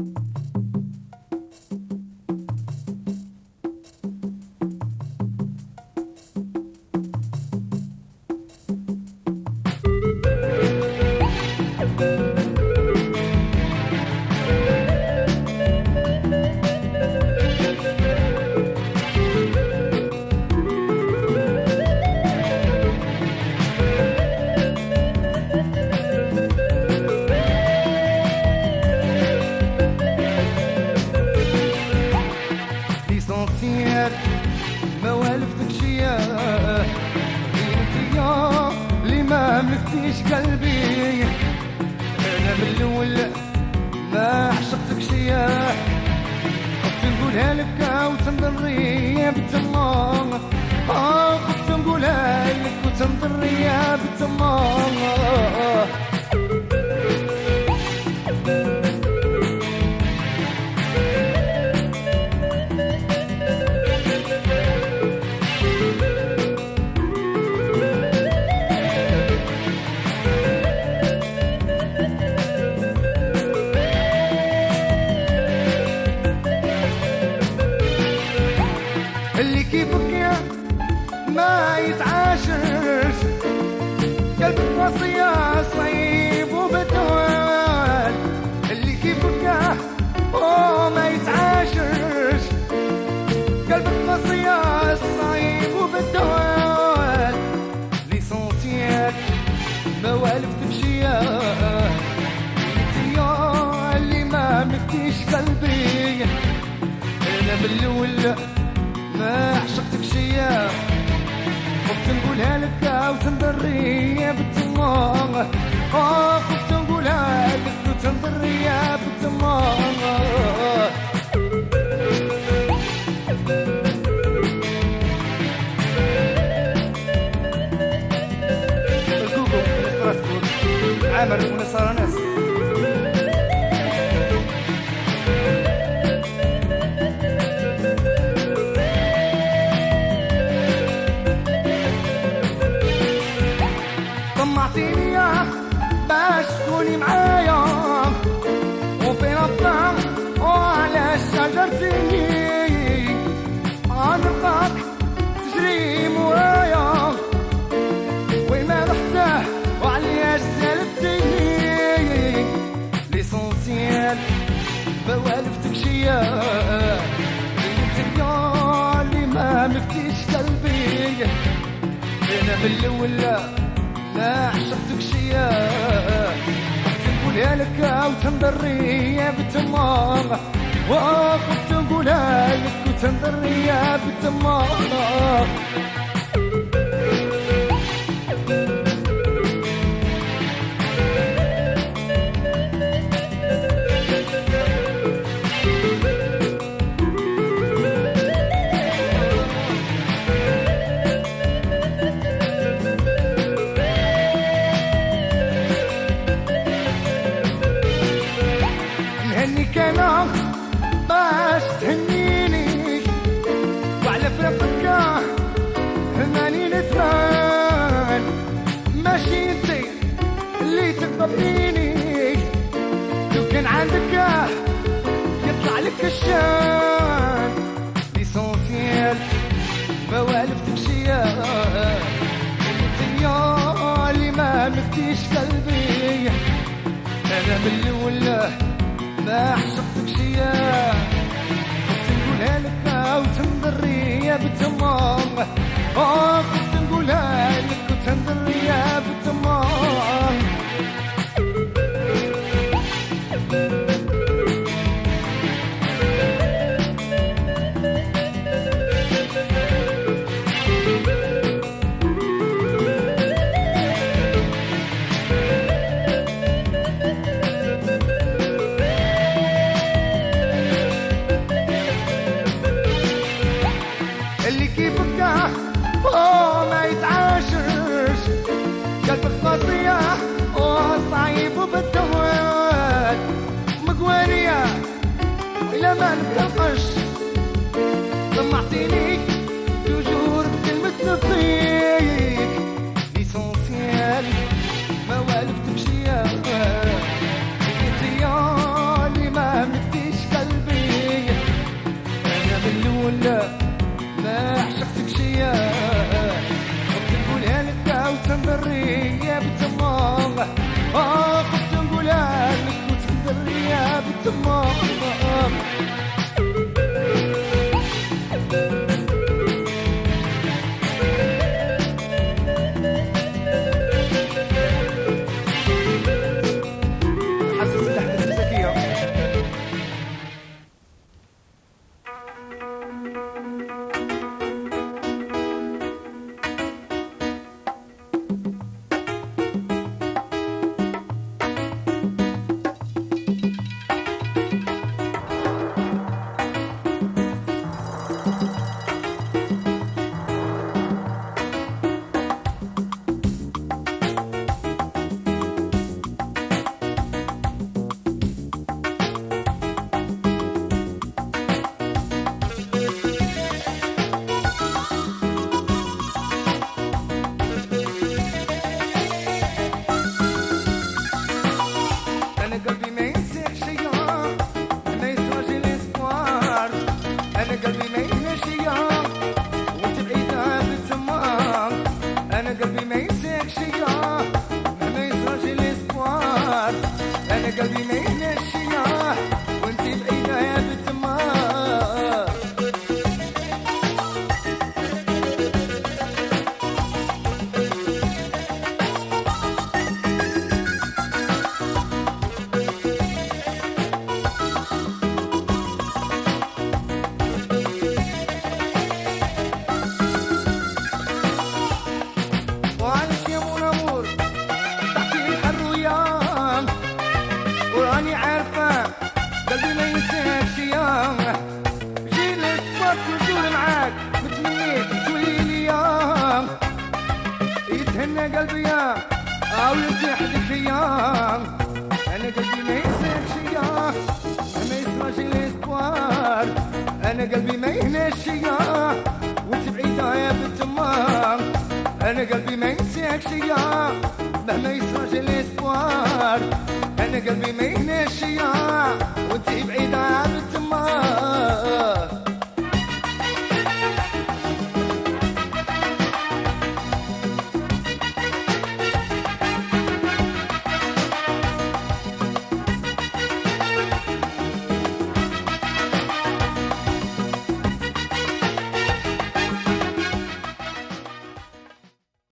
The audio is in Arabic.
ليسونسيال قلبي. أنا من الأول ما عشقتك شيا خفت نقولها لك وتنضري بالتمام آه خفت نقولها لك وتنضري بالتمام اللي كيفك يا ما يتعاشرش قلبك وصية صعيب وبدوال اللي كيفك يا هو ما يتعاشرش قلبك وصية صعيب وبدوال ليسونسيال انت يا اللي ما مكتيش قلبي. أنا من الأول ما شيا خفت نقولها لك وتنضري بالتمام آه خفت نقولها لك. من الأول لا عشقتك شيا. كنت نقولها لك وتنضري بالتمام وكنت نقولها لك وتنضري بالتمام تقبليني لو كان عندك يطلع لك الشان ليسونسيال ما والفتك شيا انت يا اللي ما مفتيش قلبي أنا من الأول ما عشقتك شيا كنت نقولها لك وتنضري بالتمام آه كنت نقولها people, but أو يتحدك يا أنا قلبي ما يسيك يا ما يسمعش الاسبوار أنا قلبي ما يهنش يا وانت بعيدة يا بنت أنا قلبي ما ينساكش يا مهما يسمعش الاسبوار أنا قلبي ما يهنش يا وانت بعيدة يا بنت